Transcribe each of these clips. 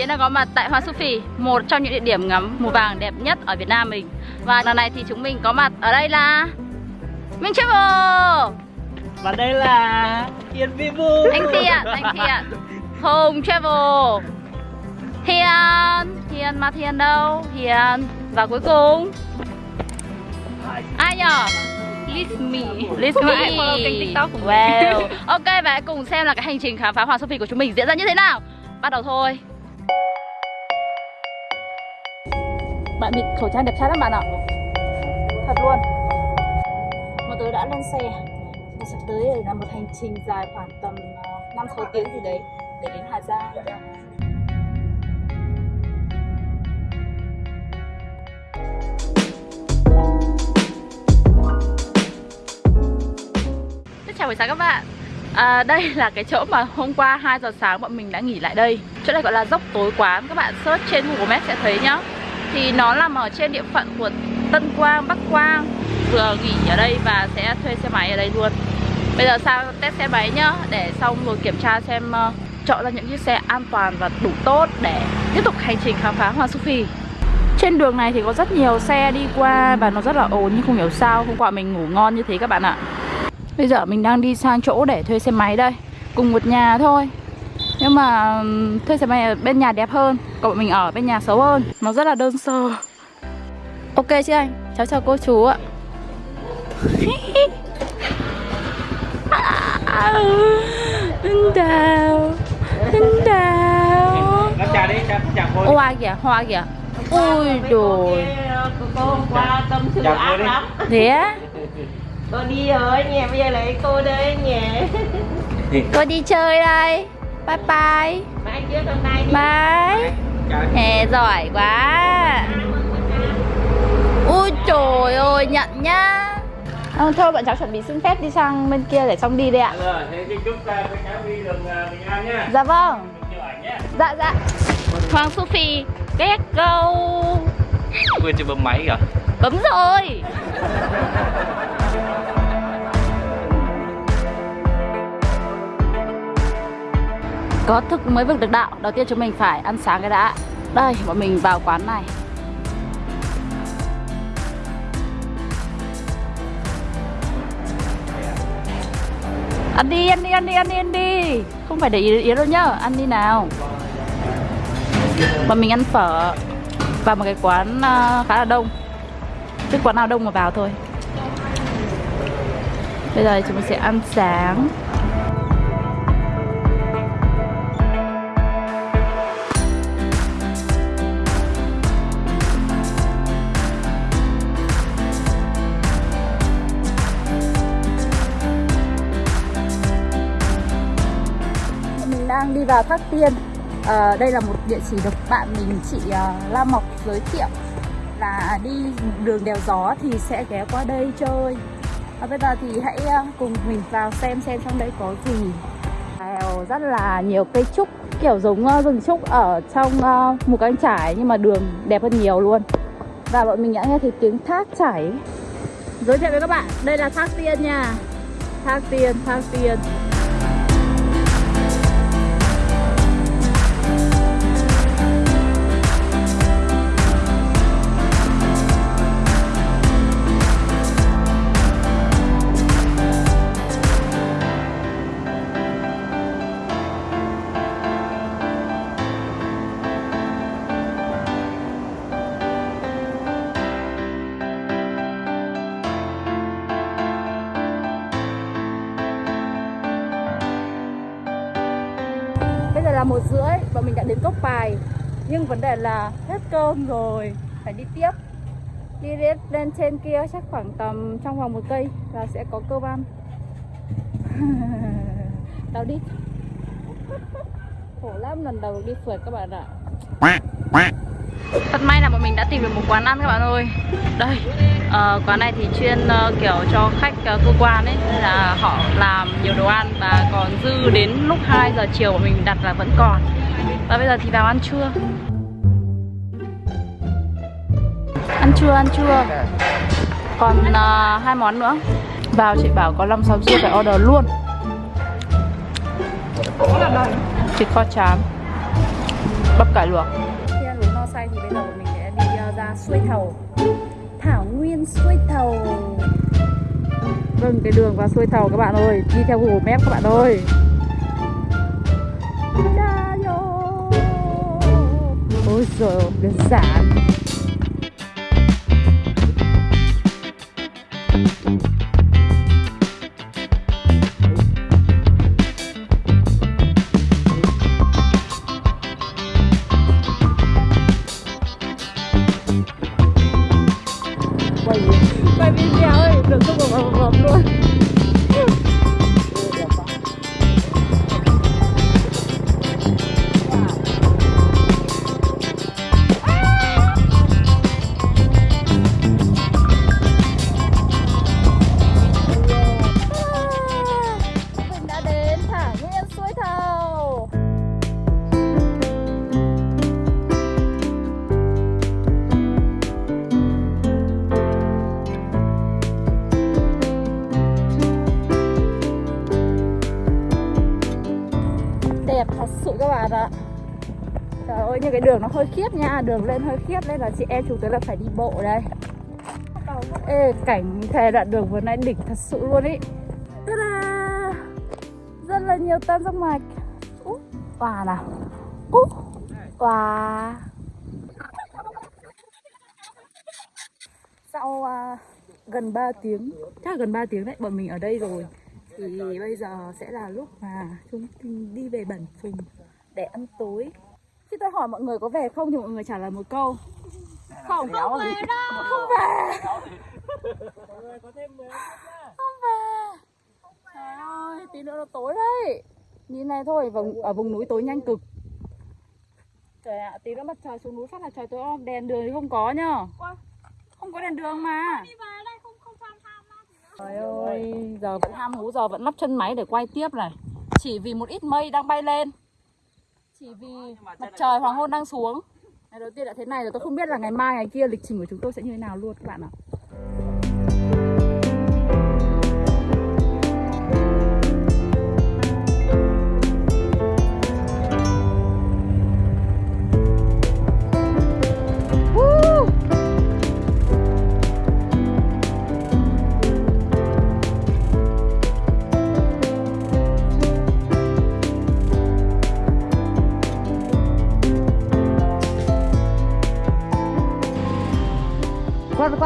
Yến đang có mặt tại Hoa Sufi Một trong những địa điểm ngắm mùa vàng đẹp nhất ở Việt Nam mình. Và lần này thì chúng mình có mặt ở đây là Minh Travel Và đây là Yên Vivu Anh Thiện, anh Thiện Hùng Travel. Thiện Thiện mà Thiện đâu? Thiện Và cuối cùng? Ai nhở? List me. List me. follow kênh TikTok của mình. Wow Ok và hãy cùng xem là cái hành trình khám phá Hoàng Sophie của chúng mình diễn ra như thế nào. Bắt đầu thôi Bạn bịt khẩu trang đẹp trai lắm bạn ạ. Thật luôn. Một tớ đã lên xe. Và sắp tới là một hành trình dài khoảng tầm ờ, 5-6 tiếng gì đấy Để đến Hà Giang. Xin chào buổi sáng các bạn. À, Đây là cái chỗ mà hôm qua 2 giờ sáng bọn mình đã nghỉ lại đây. Chỗ này gọi là dốc tối quán. Các bạn search trên Google Maps sẽ thấy nhá thì nó nằm ở trên địa phận của Tân Quang, Bắc Quang. Vừa nghỉ ở đây và sẽ thuê xe máy ở đây luôn. Bây giờ sang test xe máy nhá Để xong rồi kiểm tra xem uh, Chọn ra những chiếc xe an toàn và đủ tốt Để tiếp tục hành trình khám phá Hoàng Su Phi. Trên đường này thì có rất nhiều xe đi qua và nó rất là ồn nhưng không hiểu sao hôm qua mình ngủ ngon như thế các bạn ạ. Bây giờ mình đang đi sang chỗ để thuê xe máy đây Cùng một nhà thôi. Nhưng mà thuê xe máy ở bên nhà đẹp hơn Còn bọn mình ở bên nhà xấu hơn. Nó rất là đơn sơ. Ok chứ anh? Cháu chào cô chú ạ. Anh Đào Anh Đào. Hoa kìa, hoa kìa. Ui rồi Cô qua tâm sự ác đi. lắm Thế á? Cô đi rồi nhà bây giờ lại cô đây nhà. Cô đi chơi đây Bye bye. Bye. Hè giỏi quá. Ui trời ơi nhận nhá à, Thôi bọn cháu chuẩn bị xin phép đi sang bên kia để xong đi đây ạ. Rồi, thế thì chúc ta với cháu đi đường à, bình an nhá. Dạ vâng. Chụp ảnh nhá. Dạ dạ. Hoàng Sophie Get go. Quên chưa bấm máy kìa. Bấm rồi Có thức mới vực được đạo Đầu tiên chúng mình phải ăn sáng cái đã. Đây bọn mình vào quán này. Ăn đi, ăn đi, ăn đi, ăn đi, ăn đi. Không phải để ý, ý đâu nhá Ăn đi nào. Bọn mình ăn phở Vào một cái quán à, khá là đông. Chứ quán nào đông mà vào thôi. Bây giờ chúng mình sẽ ăn sáng. Vào Thác Tiên à, Đây là một địa chỉ được bạn mình chị uh, La Mộc giới thiệu. Là đi đường đèo gió thì sẽ ghé qua đây chơi. Và bây giờ thì hãy ờ, cùng mình vào xem xem trong đây có gì. Đèo rất là nhiều cây trúc Kiểu giống uh, rừng trúc ở trong uh, một cánh trải Nhưng mà đường đẹp hơn nhiều luôn. Và bọn mình đã nghe thấy tiếng thác chảy. Giới thiệu với các bạn, đây là thác tiên nha. Thác tiên, thác tiên. Một rưỡi và mình đã đến cốc bài. Nhưng vấn đề là hết cơm rồi Phải đi tiếp. Đi lên, lên trên kia chắc khoảng tầm trong vòng một cây là sẽ có cơm ăn. Đâu đi. Khổ lắm lần đầu đi phượt các bạn ạ. Thật may là bọn mình đã tìm được một quán ăn các bạn ơi. Đây, Ờ, quán này thì chuyên uh, kiểu cho khách uh, cơ quan ấy Nên là họ làm nhiều đồ ăn và còn dư đến lúc 2 giờ chiều bọn mình đặt là vẫn còn. Và bây giờ thì vào ăn trưa. Ăn trưa, ăn trưa. Còn uh, hai món nữa. Vào chị bảo có 5 6 chiếc phải order luôn. Thịt kho chám, bắp cải luộc. Khi ăn uống no say thì bây giờ bọn mình sẽ đi ra suối thầu nguyên xuôi thầu vâng cái đường vào xuôi thầu các bạn ơi đi theo google maps các bạn ơi. Ôi giời ơi, đơn giản hơi khiếp nha Đường lên hơi khiếp nên là chị em chúng tôi là phải đi bộ đây. Ê cảnh thề đoạn đường vừa nãy đỉnh thật sự luôn ý. Ta-da! Rất là nhiều tan giác mạch. Úp quà nào? Úp quà. Sau à, gần 3 tiếng Chắc là gần 3 tiếng đấy Bọn mình ở đây rồi. Thì bây giờ sẽ là lúc mà chúng mình đi về Bản Phùng Để ăn tối. Khi tôi hỏi mọi người có về không thì mọi người trả lời một câu. Không. Không về. Đâu Không về Không về. Trời ơi tí nữa nó tối đấy. Nhìn này thôi vùng, Ở vùng núi tối nhanh cực. Trời ạ tí nữa mặt trời xuống núi phát là trời tối om Đèn đường thì không có nhá. Không có đèn đường mà. Trời ơi, giờ vẫn ham hú, giờ vẫn lắp chân máy để quay tiếp này. Chỉ vì một ít mây đang bay lên Chỉ vì mặt trời hoàng hôn đang xuống Ngày đầu tiên đã thế này rồi tôi không biết là ngày mai ngày kia lịch trình của chúng tôi sẽ như thế nào luôn các bạn ạ Woo!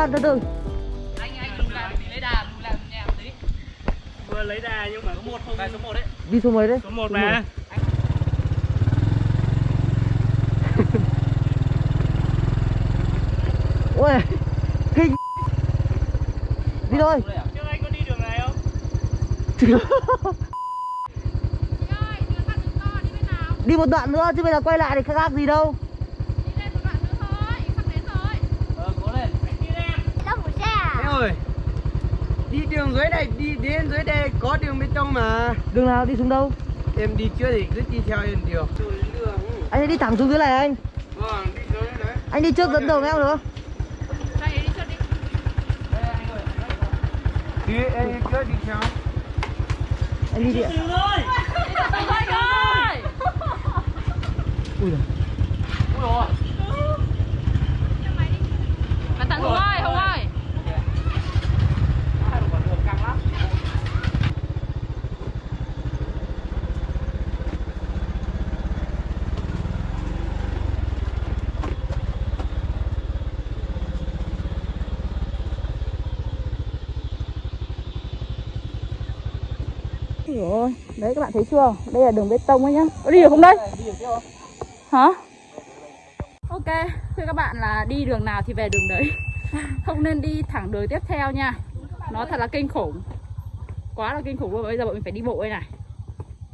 Khoan từ từ Vừa lấy đà nhưng mà số 1 không. số 1 đấy. Đi số mấy đấy? Số 1 mà. Ôi Kinh Đi thôi Trước anh có đi đường này không? Đi một đoạn nữa chứ bây giờ quay lại thì khác gì đâu Ờ, cố lên. Đi lên. Em ơi Đi đường dưới này, đi đến dưới đây có đường bên trong mà. Đường nào đi xuống đâu? Em đi trước thì cứ đi theo em được. Đường đường Anh đi thẳng xuống dưới này anh. Vâng, đi dưới đấy Anh đi trước dẫn đầu em được không? Đi, em đi trước đi theo. Anh đi đi. Ui giời. Ui dồi. Cẩn thận Hùng ơi, Hùng ơi Hai con đường căng lắm. Dồi ôi, Đấy các bạn thấy chưa? Đây là đường bê tông ấy nhá. Có đi được không đây? Hả? Ok, thưa các bạn là đi đường nào thì về đường đấy. Không nên đi thẳng đường tiếp theo nha. Nó thật là kinh khủng. Quá là kinh khủng. Luôn, bây giờ bọn mình phải đi bộ đây này.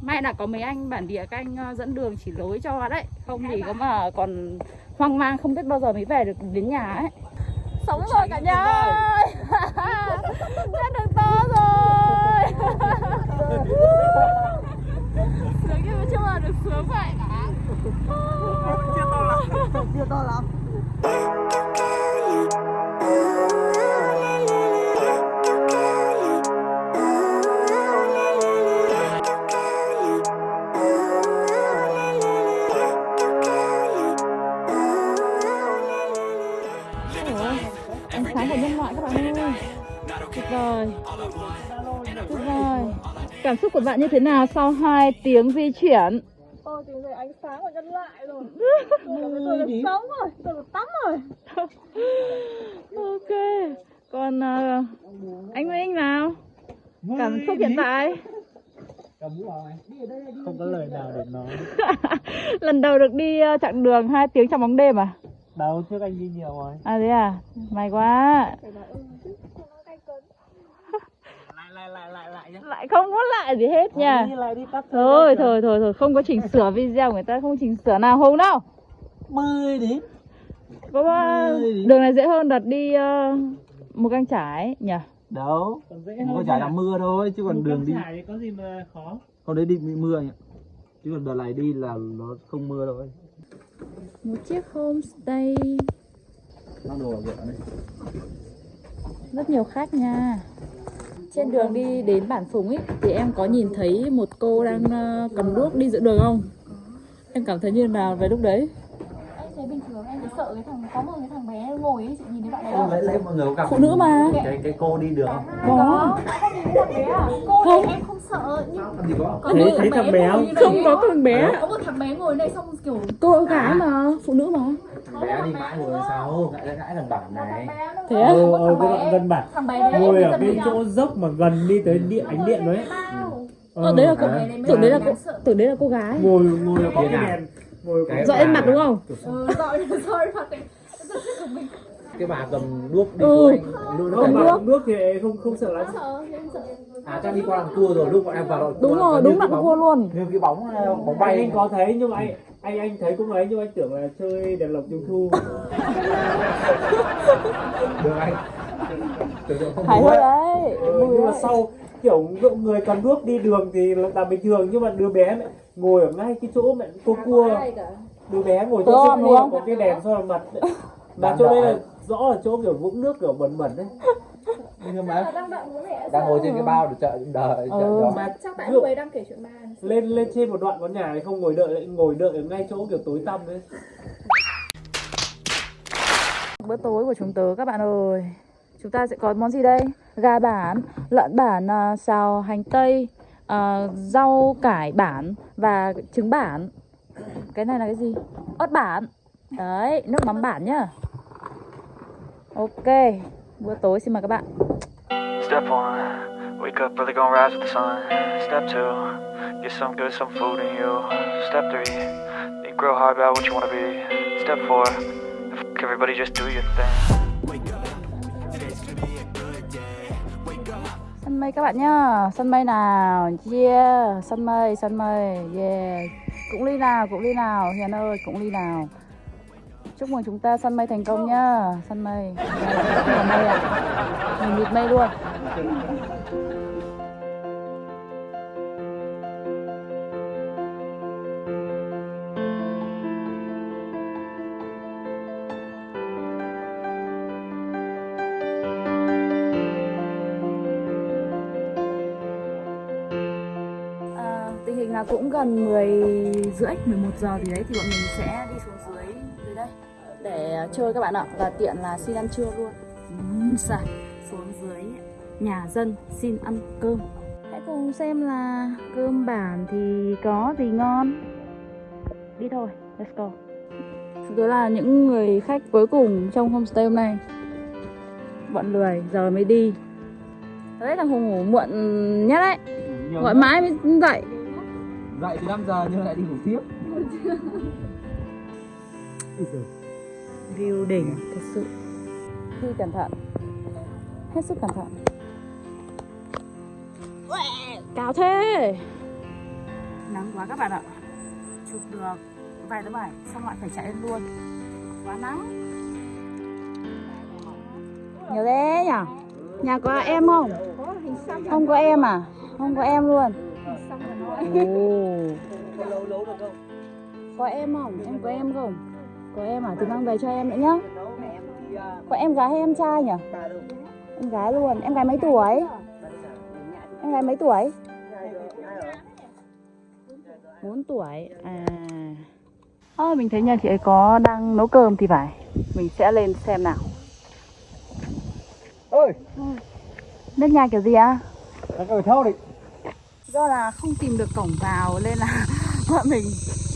May là có mấy anh bản địa các anh ờ, dẫn đường chỉ lối cho đấy. Không thì có mà còn hoang mang không biết bao giờ mới về được đến nhà ấy. Sống rồi cả nhà ơi. Ra đường to rồi Sướng nhưng mà chưa bao giờ được sướng vậy Chưa to lắm Cảm xúc của bạn như thế nào sau 2 tiếng di chuyển? Tôi tìm thấy ánh sáng của nhân loại rồi Tôi được sống rồi Tôi được tắm rồi Ok. Còn ờ, anh Minh nào? Cảm xúc hiện tại? Không có lời nào để nói. Lần đầu được đi ờ, chặng đường 2 tiếng trong bóng đêm à? Đâu trước anh đi nhiều rồi. À thế à? May quá. Lại lại lại lại lại nhá. Lại không có lại gì hết nha. Đi lại đi Thôi thôi thôi thôi không có chỉnh sửa video người ta không chỉnh sửa nào Hùng đâu. Mười đến. Có ờ, đường này dễ hơn đợt đi ờ, một căng trải nhỉ? Đâu, Còn dễ có hơn. chả là mưa thôi chứ còn Đường đường đi trải thì có gì mà khó. Hôm đấy đi bị mưa anh ạ Chứ còn đợt này đi là nó không mưa đâu Một chiếc homestay Mang đồ vào rất nhiều khách nha trên đường đi đến bản phùng ấy thì em có nhìn thấy một cô đang ờ, cầm đuốc đi giữa đường không em cảm thấy như nào về lúc đấy Em thấy bình thường em thấy sợ cái thằng Có một cái thằng bé ngồi ấy Chị nhìn thấy bạn đấy không? lấy mọi người có gặp phụ nữ mà cái, cái cô đi được không? có thằng à? Cô Không. em không sợ Nhưng có Thấy- thấy thằng bé không? không có con bé Có một thằng bé ngồi đây xong kiểu cô gái mà phụ nữ mà Bé đi mãi ngồi sau Gãi gãi thằng bản này. thế á? Ờ, ở cái đoạn gần bản. Thằng Ngồi ở nhau. chỗ dốc mà gần đi tới điện ánh điện đấy. ờ, đấy là cô Thằng bé đấy tưởng đấy là cô sợ. tưởng đấy là cô gái. Ngồi ngồi ở cái đèn. Cái dọi mặt đúng không Ừ, rồi rồi mặt này Rất thích của mình. Cái bà cầm đuốc đi Ừ. anh mà nước thì không không sợ lắm. À chắc đi qua làm cua rồi lúc bọn em vào đoạn đúng cua rồi là đúng là cô bóng- luôn. Như cái bóng ờ, bóng bay. Anh có thấy nhưng mà anh anh anh thấy cũng ấy nhưng anh tưởng là chơi đèn lồng trung thu. Được anh. Tưởng tượng không hài bố hước ấy. đấy Ừ, nhưng mà sau kiểu người cầm đuốc đi đường thì là là bình thường nhưng mà đứa bé mẹ ngồi ở ngay cái chỗ mẹ cô cua. đứa bé ngồi chỗ cua không? có cái đèn soi vào mặt mà chỗ đây là rõ là chỗ kiểu vũng nước kiểu bẩn bẩn đấy Nhưng mà Đang đợi bố mẹ đang ngồi trên cái bao để chờ đợi Ừ. mà Chắc tại lúc ấy đang kể chuyện ma lên lên trên một đoạn con nhà này không ngồi đợi lại ngồi đợi ở ngay chỗ kiểu tối tăm đấy. Bữa tối của chúng tớ các bạn ơi. Chúng ta sẽ có món gì đây? Gà bản lợn bản à, xào hành tây à, rau cải bản và trứng bản. Cái này là cái gì? Ớt bản. Đấy nước mắm bản nhá. Ok bữa tối xin mời các bạn. Step one, wake up early, gonna rise with the sun. Step two, get some good, some food in you. Step three, think real hard about what you wanna be. Step four, f- everybody just do your thing. sân mây các bạn nhá. Sân mây nào? Yeah sân mây sân mây. Yeah. Cũng ly nào cũng ly nào? Hiền ơi cũng ly nào chúc mừng chúng ta sân mây thành công nhá sân mây. Mây ạ. Mình mịt mây luôn. À, tình hình là cũng gần 10 rưỡi 11 giờ gì đấy thì bọn mình sẽ đi xuống chơi các bạn ạ. Và tiện là xin ăn trưa luôn. Ừm, xài. xuống dưới nhà dân xin ăn cơm. Hãy cùng xem là cơm bản thì có gì ngon. Đi thôi let's go. Chúng tôi là những người khách cuối cùng trong homestay hôm nay bọn lười giờ mới đi. Đấy thằng hùng ngủ muộn nhất đấy. Nhiều gọi mãi mới dậy. Dậy từ 5 giờ nhưng lại đi ngủ tiếp view đỉnh thật sự đi cẩn thận. Hết sức cẩn thận. Cao thế. Nắng quá các bạn ạ. Chụp được vài tấm ảnh xong lại phải chạy lên luôn. Quá nắng. Nhiều thế nhở nhà có em không? Không có em à? Không có em luôn. Ồ. có em không? Em có em không có em à? Thì mang về cho em nữa nhá. Có em gái hay em trai nhỉ? Em gái luôn. Em gái mấy tuổi? Em gái mấy tuổi? 4 tuổi. À. À, mình thấy nhà chị ấy có đang nấu cơm thì phải. Mình sẽ lên xem nào. Ơi nước nhà kiểu gì á? Các người theo đi. Do là không tìm được cổng vào nên là bọn mình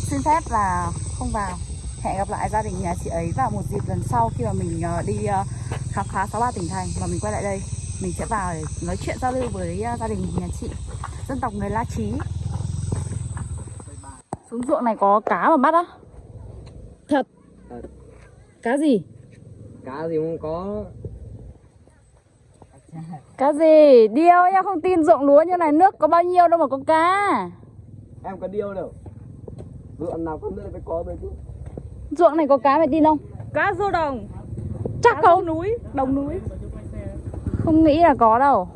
xin phép là không vào Hẹn gặp lại gia đình nhà chị ấy vào một dịp lần sau khi mà mình ờ, đi ờ, khám phá 63 tỉnh thành và mình quay lại đây. Mình sẽ vào để nói chuyện giao lưu với ờ, gia đình nhà chị Dân tộc người La Chí. Xuống ruộng này có cá mà bắt á? Thật. Cá gì? cá gì không có. Cá gì? Điêu nha, không tin ruộng lúa như này nước có bao nhiêu đâu mà có cá. Em có điêu đâu. Ruộng nào con nữa phải có rồi chứ Ruộng này có cá mày tin không? Cá rô đồng Chắc không? núi Đồng núi Không nghĩ là có đâu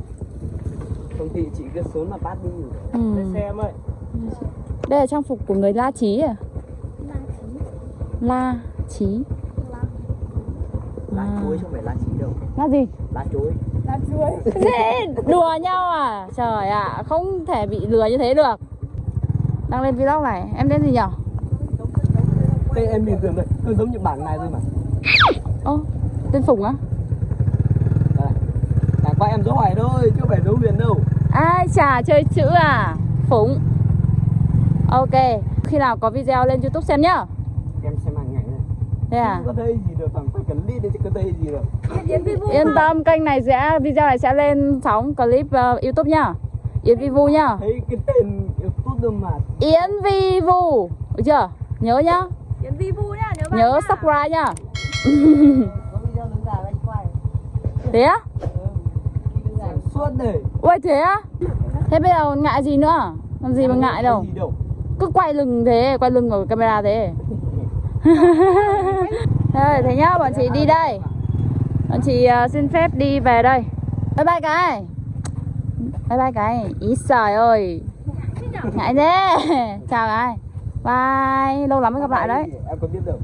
không thì chị cứ xuống mà bắt đi ừ. xe em ơi Đây là trang phục của người La Chí à? La Chí lá À. chuối chứ không phải lá chí đâu La gì? lá chuối Gì? Đùa nhau à? Trời ạ, không thể bị lừa như thế được Đăng lên vlog này, em tên gì nhở? Tên em bình thường vậy cứ giống như bảng này thôi mà. Ô, tên Phùng á? chẳng qua em dấu hỏi thôi chứ không phải dấu huyền đâu. Ai chả chơi chữ à? Phùng. Ok, khi nào có video lên youtube xem nhá. Em xem hàng ngày này. Thế à? không có thấy gì được bằng phải cần đi thì có thấy gì được. Yên tâm, kênh này sẽ, video này sẽ lên sóng clip uh, youtube nhá. Yến Vi Vu nhá. Thấy cái tên youtube mà. Yến Vi Vu. Được chưa? Nhớ nhá Yến Vi Vu nhá Nhớ bạn Nhớ nhá. subscribe nhá. Có video đứng ra anh quay. Thế á? suốt đời. Ui thế á? Thế bây giờ ngại gì nữa? Làm gì mà ngại đâu. Cứ quay lưng thế, quay lưng vào camera thế. Thôi thế nhá, bọn chị đi đây. Bọn chị uh, xin phép đi về đây. Bye bye cái. Bye bye cái. Ý trời ơi. Ngại thế. Chào cái Bye Lâu lắm mới gặp lại đấy em có biết đâu.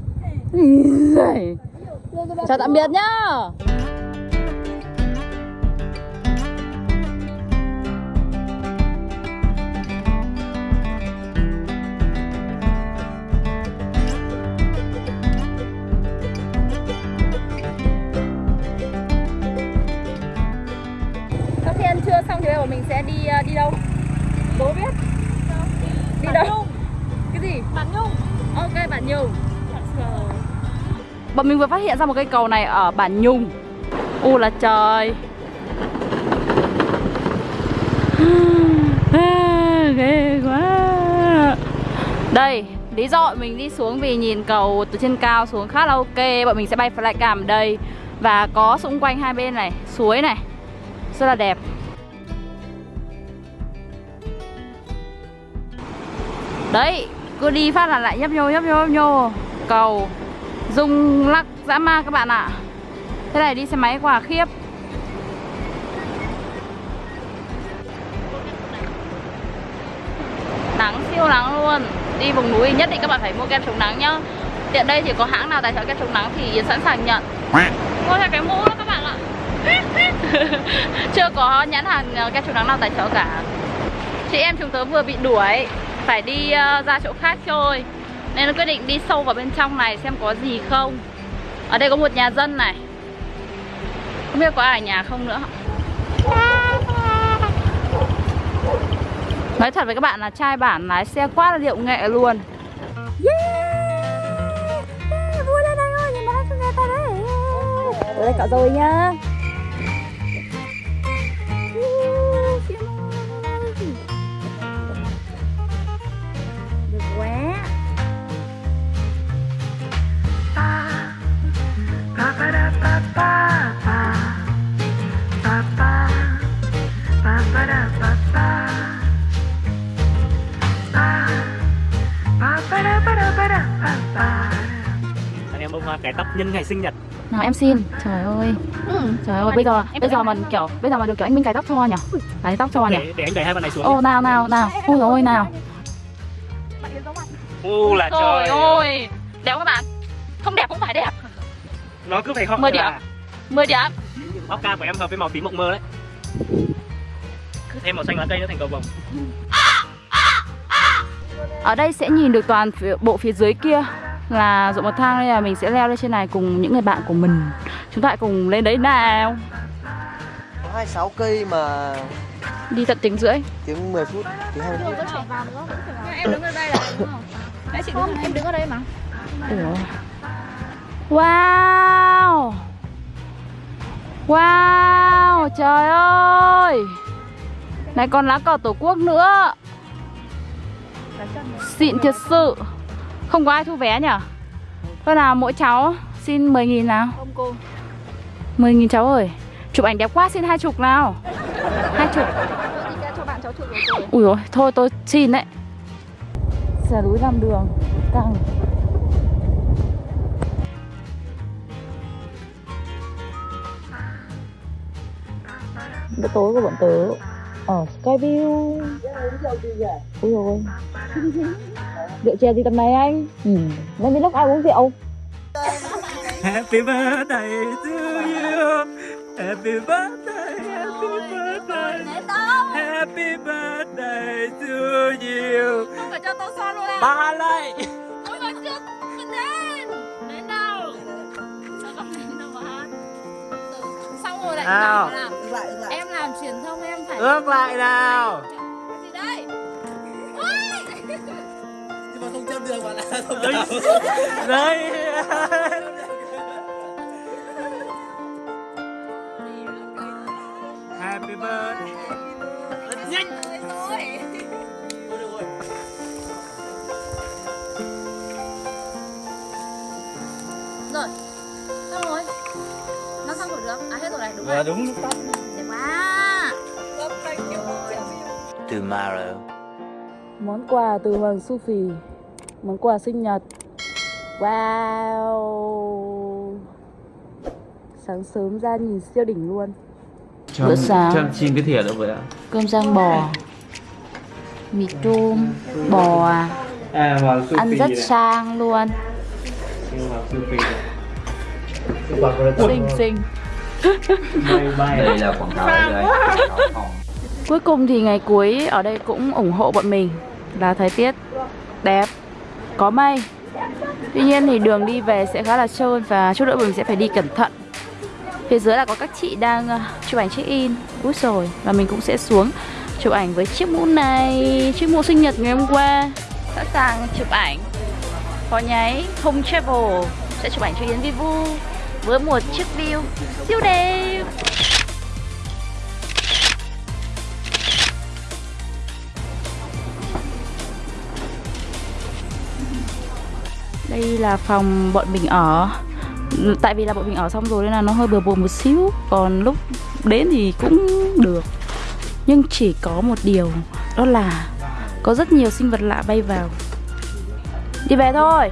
Chào tạm biệt nhá Sau khi ăn trưa xong thì bây giờ mình sẽ đi ờ, đi đâu? Đố biết Đi đâu? Đây Bản Nhung. Bọn mình vừa phát hiện ra một cây cầu này ở Bản Nhung. U là trời. À, ghê quá. Đây, lý do bọn mình đi xuống vì nhìn cầu từ trên cao xuống khá là ok. Bọn mình sẽ bay flycam ở đây. Và có xung quanh hai bên này, suối này. Rất là đẹp. Đấy, cứ đi phát là lại nhấp nhô nhấp nhô nhấp nhô. Cầu. Rung lắc dã ma các bạn ạ. Thế này đi xe máy quả khiếp. Nắng siêu nắng luôn. Đi vùng núi nhất định các bạn phải mua kem chống nắng nhá. Tiện đây thì có hãng nào tài trợ kem chống nắng thì Yến sẵn sàng nhận. Mua theo cái mũ đó các bạn ạ. Chưa có nhãn hàng ờ, kem chống nắng nào tài trợ cả. Chị em chúng tớ vừa bị đuổi. Phải đi uh, ra chỗ khác chơi Nên nó quyết định đi sâu vào bên trong này xem có gì không. Ở đây có một nhà dân này. Không biết có ai ở nhà không nữa. Nói thật với các bạn là trai bản lái xe quá là điệu nghệ luôn. Yeah! Yeah, Vui lên đây ơi, nhìn bác nghe ta đấy. Đây cả rồi nhá. Cải tóc nhân ngày sinh nhật. Nào em xin. Trời ơi. Trời ơi bây giờ Bây giờ mình kiểu Bây giờ mà được kiểu anh Minh cài tóc cho nhỉ? Cài tóc cho nhỉ? Để, để anh đẩy hai bạn này xuống Ô nào nào nào. Ôi dồi ôi nào. U là Trời trời ơi. Đẹp các bạn. Không đẹp cũng phải đẹp. Nó cứ phải họ Mười điểm. là 10 điểm Óc ca của em hợp với màu tím mộng mơ đấy. Thêm màu xanh lá cây nữa thành cầu vồng. Ở đây sẽ nhìn được toàn phía, bộ phía dưới kia Là ruộng bậc thang nên là mình sẽ leo lên trên này cùng những người bạn của mình. Chúng ta hãy cùng lên đấy nào. Có 26 cây mà Đi tận tiếng rưỡi. tiếng 10 phút tiếng 20 phút. Em đứng ở đây là đúng không? Đấy chị không, em đứng ở đây mà. Ủa. Wow. Wow Trời ơi. Này còn lá cờ tổ quốc nữa. Xịn thật sự Không có ai thu vé nhỉ Thôi nào mỗi cháu Xin 10.000 nào. Không cô. 10.000 cháu ơi. Chụp ảnh đẹp quá xin hai chục nào. Hai chục. Cho bạn cháu chụp rồi Ui dồi, thôi tôi xin đấy. Xà núi làm đường Căng. Bữa tối của bọn tớ Ở Skyview Ui dồi Rượu chè gì tầm này anh? Ừ. Lên vlog ai uống rượu? Happy birthday to you. Happy birthday Happy birthday. Happy birthday to you. Không phải cho tôi son luôn à Ba lại Ôi mà chưa Mình đến Đến đâu? Sao không đến đâu mà? Hát Xong rồi lại Nào. Ước lại nào. Cái gì đây? Đây Happy birthday. Nhanh. Rồi Xong rồi. Nó xong rồi được À hết rồi này đúng rồi. đúng lúc tắt Đẹp quá Tomorrow. Món quà từ Hoàng Su Phì Món quà sinh nhật. Wow. Sáng sớm ra nhìn siêu đỉnh luôn. Bữa sáng. em xin cái thìa nữa với ạ? Cơm rang bò. Mì tôm Bò. À À Hoàng Su Ăn Phi rất này. sang luôn. Hoàng Su Phi Xinh xinh. Đây là quảng cáo đây. Quảng cáo phòng. Cuối cùng thì ngày cuối ở đây cũng ủng hộ bọn mình Là thời tiết đẹp, Có mây. Tuy nhiên thì đường đi về sẽ khá là trơn Và chút nữa mình sẽ phải đi cẩn thận. Phía dưới là có các chị đang ờ, chụp ảnh check in. Úi rồi Và mình cũng sẽ xuống chụp ảnh với chiếc mũ này, Chiếc mũ sinh nhật ngày hôm qua. Sẵn sàng chụp ảnh. Có nháy, Home Travel Sẽ chụp ảnh cho Yến Vivu Với một chiếc view siêu đẹp. Đây là phòng bọn mình ở. Tại vì là bọn mình ở xong rồi nên là nó hơi bừa bộn một xíu. Còn lúc đến thì cũng được. Nhưng chỉ có một điều, Đó là Có rất nhiều sinh vật lạ bay vào. Đi về thôi.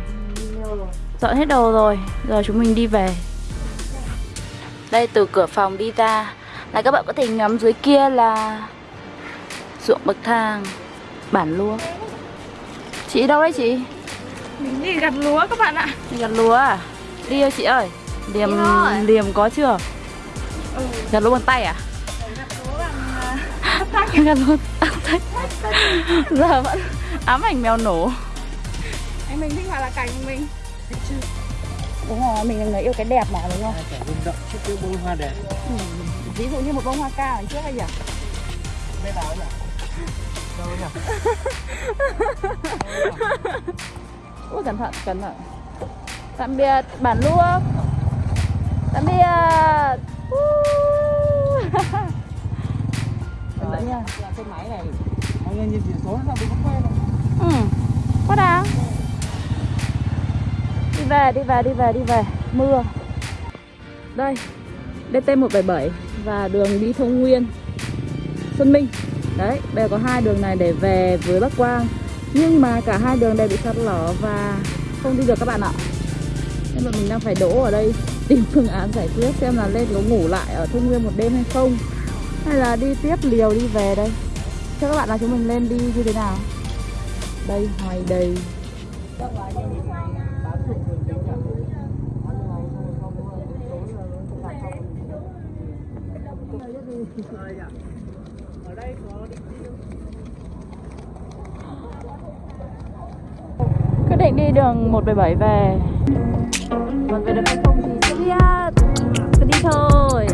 Dọn hết đồ rồi, Giờ chúng mình đi về. Đây, từ cửa phòng đi ra. Là các bạn có thể ngắm dưới kia là Ruộng bậc thang, Bản lúa. Chị đâu đấy chị? Mình đi gặt lúa các bạn ạ gặt lúa à? Đi ơi chị ơi Liềm, thôi. liềm có chưa? Ừ. Gặt lúa bằng tay à? Gặt lúa bằng uh, gặt lúa bằng tay Giờ vẫn ám ảnh mèo nổ Anh mình thích gọi là cảnh của mình Đúng rồi, mình là người yêu cái đẹp mà đúng không? Rung động trước cái bông hoa đẹp Ừ. Ví dụ như một bông hoa cao đằng trước hay nhỉ? Nào nhỉ? Đâu nhỉ? Ui cẩn thận, cẩn thận. Tạm biệt bản lúa Tạm biệt. Cẩn thận nha. Xe máy này Anh nhìn chỉ số bị không quen này Ừ, quá đáng. Đi về, đi về, đi về, đi về. Mưa. Đây, DT177 Và đường đi thông nguyên. Xuân Minh. Đấy, bây giờ có hai đường này để về với Bắc Quang nhưng mà cả hai đường đều bị sạt lở và không đi được các bạn ạ. Nên là mình đang phải đỗ ở đây, Tìm phương án giải quyết xem là lên có ngủ lại ở Thung nguyên một đêm hay không, Hay là đi tiếp liều đi về đây. Cho các bạn là chúng mình lên đi như thế nào? Đây hoài đầy Yeah. Định đi đường 177 về. Còn về được hay không thì chưa biết cứ đi thôi.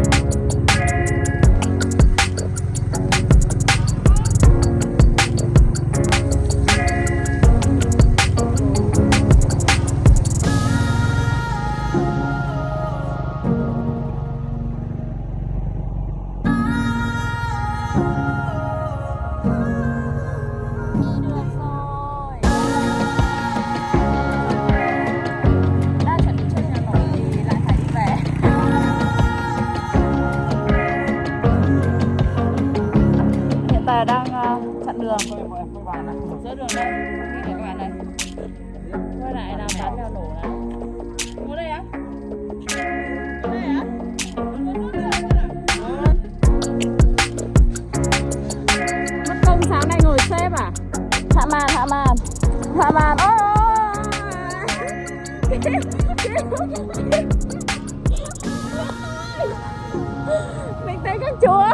Chúa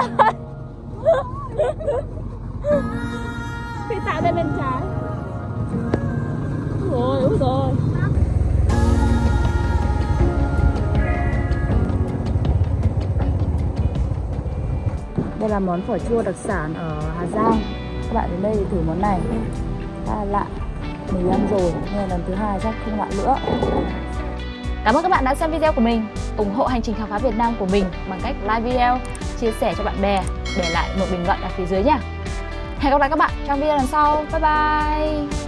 Phi tạo ra bên trái. Rồi, úi rồi Đây là món phở chua đặc sản ở Hà Giang. Các bạn đến đây thì thử món này. Khá là lạ. Mình ăn rồi, mà lần thứ hai chắc không lạ nữa. Cảm ơn các bạn đã xem video của mình. Ủng hộ hành trình khám phá Việt Nam của mình bằng cách like video, chia sẻ cho bạn bè, để lại một bình luận ở phía dưới nhé. Hẹn gặp lại các bạn trong video lần sau. Bye bye!